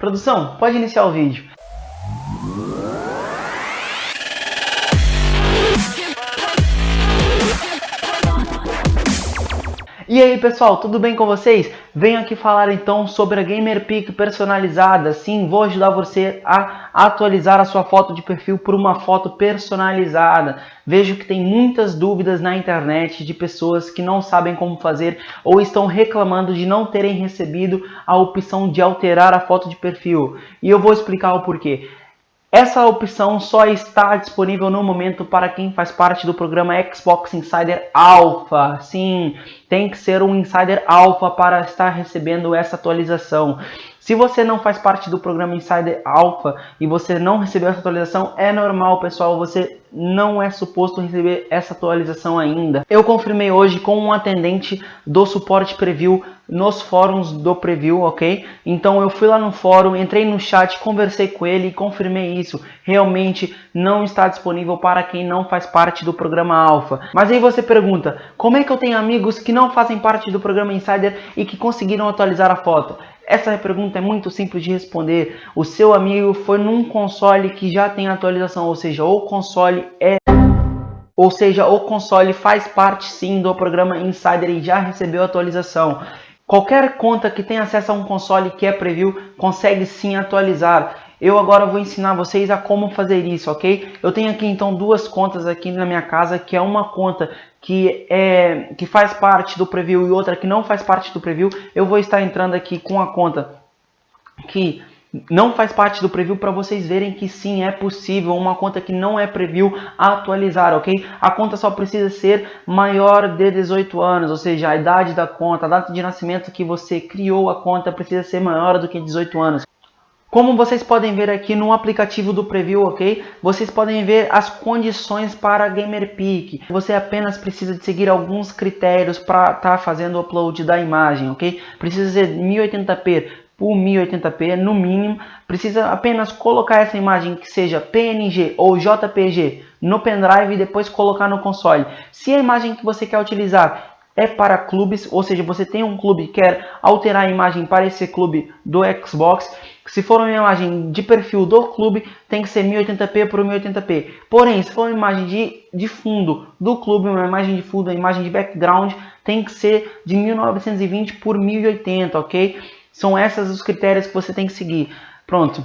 Produção, pode iniciar o vídeo. E aí pessoal, tudo bem com vocês? Venho aqui falar então sobre a GamerPic personalizada. Sim, vou ajudar você a atualizar a sua foto de perfil por uma foto personalizada. Vejo que tem muitas dúvidas na internet de pessoas que não sabem como fazer ou estão reclamando de não terem recebido a opção de alterar a foto de perfil. E eu vou explicar o porquê. Essa opção só está disponível no momento para quem faz parte do programa Xbox Insider Alpha. Sim, tem que ser um Insider Alpha para estar recebendo essa atualização. Se você não faz parte do programa Insider Alpha e você não recebeu essa atualização, é normal, pessoal, você não é suposto receber essa atualização ainda. Eu confirmei hoje com um atendente do suporte preview nos fóruns do preview, ok? Então eu fui lá no fórum, entrei no chat, conversei com ele e confirmei isso. Realmente não está disponível para quem não faz parte do programa Alpha. Mas aí você pergunta, como é que eu tenho amigos que não fazem parte do programa Insider e que conseguiram atualizar a foto? Essa pergunta é muito simples de responder. O seu amigo foi num console que já tem atualização, ou seja, o console é ou seja, o console faz parte sim do programa Insider e já recebeu atualização. Qualquer conta que tenha acesso a um console que é preview consegue sim atualizar. Eu agora vou ensinar vocês a como fazer isso, ok? Eu tenho aqui então duas contas aqui na minha casa, que é uma conta que, é, que faz parte do preview e outra que não faz parte do preview. Eu vou estar entrando aqui com a conta que não faz parte do preview para vocês verem que sim é possível uma conta que não é preview atualizar, ok? A conta só precisa ser maior de 18 anos, ou seja, a idade da conta, a data de nascimento que você criou a conta precisa ser maior do que 18 anos. Como vocês podem ver aqui no aplicativo do Preview, ok? Vocês podem ver as condições para GamerPeak. Você apenas precisa de seguir alguns critérios para estar tá fazendo o upload da imagem, ok? Precisa ser 1080p, por 1080p no mínimo, precisa apenas colocar essa imagem que seja PNG ou JPG no pendrive e depois colocar no console. Se a imagem que você quer utilizar é para clubes, ou seja, você tem um clube e quer alterar a imagem para esse clube do Xbox, se for uma imagem de perfil do clube, tem que ser 1080p por 1080p. Porém, se for uma imagem de, de fundo do clube, uma imagem de fundo, uma imagem de background, tem que ser de 1920 por 1080, ok? São esses os critérios que você tem que seguir. Pronto.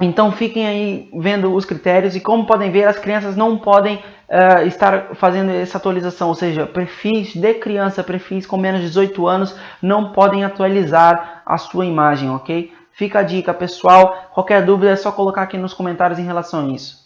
Então fiquem aí vendo os critérios e como podem ver, as crianças não podem uh, estar fazendo essa atualização, ou seja, perfis de criança, perfis com menos de 18 anos não podem atualizar a sua imagem, ok? Fica a dica pessoal, qualquer dúvida é só colocar aqui nos comentários em relação a isso.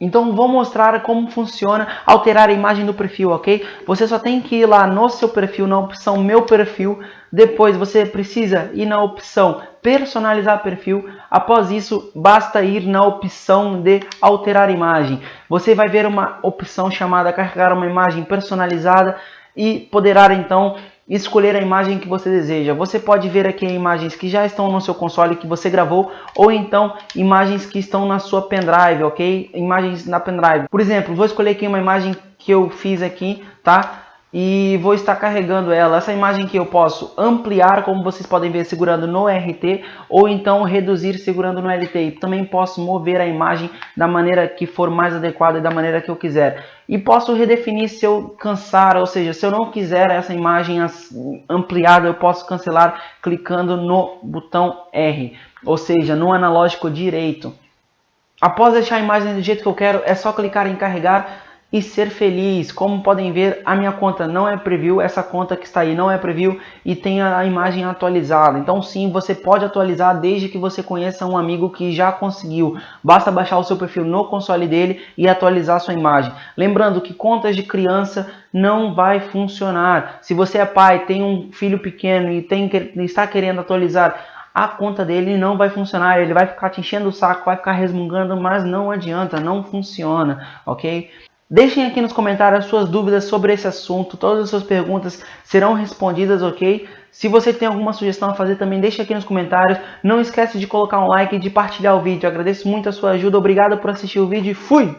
Então vou mostrar como funciona alterar a imagem do perfil, ok? Você só tem que ir lá no seu perfil, na opção meu perfil, depois você precisa ir na opção personalizar perfil, após isso basta ir na opção de alterar imagem. Você vai ver uma opção chamada carregar uma imagem personalizada e poderá então escolher a imagem que você deseja. Você pode ver aqui imagens que já estão no seu console que você gravou ou então imagens que estão na sua pendrive, ok? Imagens na pendrive. Por exemplo, vou escolher aqui uma imagem que eu fiz aqui, tá? E vou estar carregando ela. Essa imagem que eu posso ampliar, como vocês podem ver, segurando no RT, ou então reduzir segurando no LT. Também posso mover a imagem da maneira que for mais adequada e da maneira que eu quiser. E posso redefinir se eu cansar, ou seja, se eu não quiser essa imagem ampliada, eu posso cancelar clicando no botão R, ou seja, no analógico direito. Após deixar a imagem do jeito que eu quero, é só clicar em carregar e ser feliz. Como podem ver, a minha conta não é preview, essa conta que está aí não é preview e tem a imagem atualizada. Então sim, você pode atualizar desde que você conheça um amigo que já conseguiu. Basta baixar o seu perfil no console dele e atualizar sua imagem. Lembrando que contas de criança não vai funcionar. Se você é pai, tem um filho pequeno e tem, está querendo atualizar a conta dele não vai funcionar, ele vai ficar te enchendo o saco, vai ficar resmungando, mas não adianta, não funciona, ok? Deixem aqui nos comentários as suas dúvidas sobre esse assunto, todas as suas perguntas serão respondidas, ok? Se você tem alguma sugestão a fazer também, deixe aqui nos comentários. Não esquece de colocar um like e de partilhar o vídeo. Eu agradeço muito a sua ajuda, obrigado por assistir o vídeo e fui!